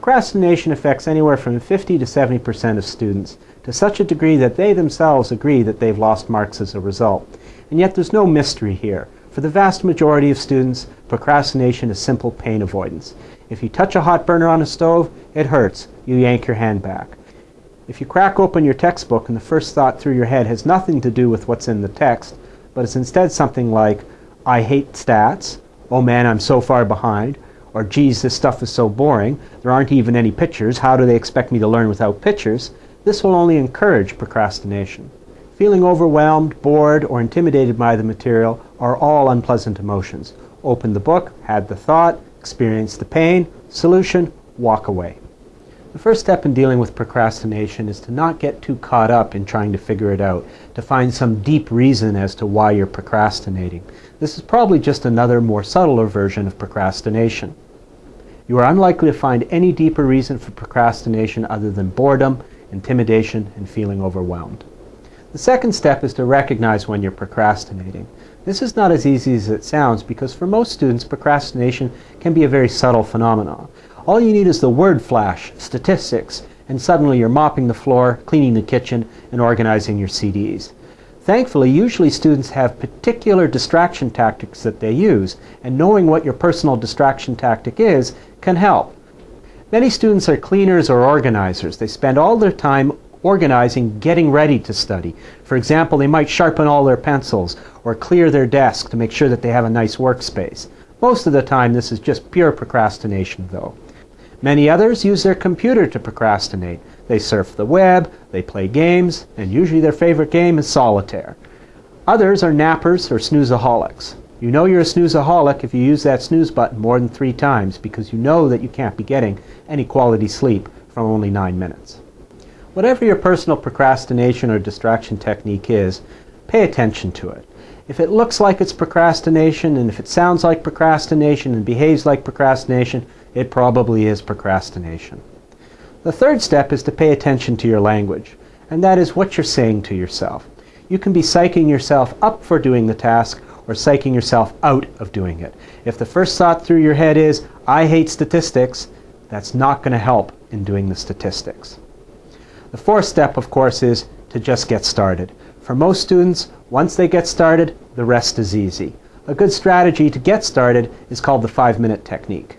Procrastination affects anywhere from 50 to 70% of students, to such a degree that they themselves agree that they've lost marks as a result. And yet there's no mystery here. For the vast majority of students, procrastination is simple pain avoidance. If you touch a hot burner on a stove, it hurts. You yank your hand back. If you crack open your textbook and the first thought through your head has nothing to do with what's in the text, but it's instead something like, I hate stats, oh man, I'm so far behind, or geez, this stuff is so boring, there aren't even any pictures, how do they expect me to learn without pictures? This will only encourage procrastination. Feeling overwhelmed, bored, or intimidated by the material are all unpleasant emotions. Open the book, had the thought, experience the pain, solution, walk away. The first step in dealing with procrastination is to not get too caught up in trying to figure it out, to find some deep reason as to why you're procrastinating. This is probably just another more subtler version of procrastination. You are unlikely to find any deeper reason for procrastination other than boredom, intimidation, and feeling overwhelmed. The second step is to recognize when you're procrastinating. This is not as easy as it sounds because for most students procrastination can be a very subtle phenomenon. All you need is the word flash, statistics, and suddenly you're mopping the floor, cleaning the kitchen, and organizing your CDs. Thankfully, usually students have particular distraction tactics that they use, and knowing what your personal distraction tactic is can help. Many students are cleaners or organizers. They spend all their time organizing, getting ready to study. For example, they might sharpen all their pencils or clear their desk to make sure that they have a nice workspace. Most of the time this is just pure procrastination though. Many others use their computer to procrastinate. They surf the web, they play games, and usually their favorite game is solitaire. Others are nappers or snoozeaholics. You know you're a snoozeaholic if you use that snooze button more than three times because you know that you can't be getting any quality sleep from only nine minutes. Whatever your personal procrastination or distraction technique is, pay attention to it. If it looks like it's procrastination and if it sounds like procrastination and behaves like procrastination, it probably is procrastination. The third step is to pay attention to your language, and that is what you're saying to yourself. You can be psyching yourself up for doing the task or psyching yourself out of doing it. If the first thought through your head is, I hate statistics, that's not going to help in doing the statistics. The fourth step, of course, is to just get started. For most students, once they get started, the rest is easy. A good strategy to get started is called the five-minute technique.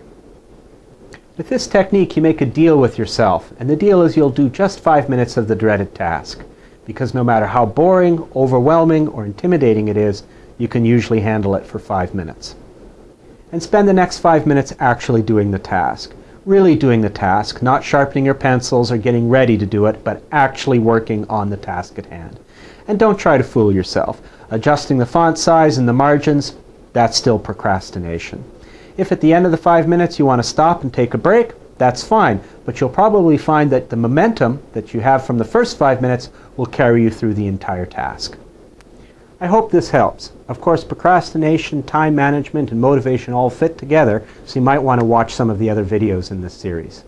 With this technique, you make a deal with yourself, and the deal is you'll do just five minutes of the dreaded task. Because no matter how boring, overwhelming, or intimidating it is, you can usually handle it for five minutes. And spend the next five minutes actually doing the task. Really doing the task, not sharpening your pencils or getting ready to do it, but actually working on the task at hand. And don't try to fool yourself. Adjusting the font size and the margins, that's still procrastination. If at the end of the five minutes you want to stop and take a break, that's fine. But you'll probably find that the momentum that you have from the first five minutes will carry you through the entire task. I hope this helps. Of course, procrastination, time management, and motivation all fit together, so you might want to watch some of the other videos in this series.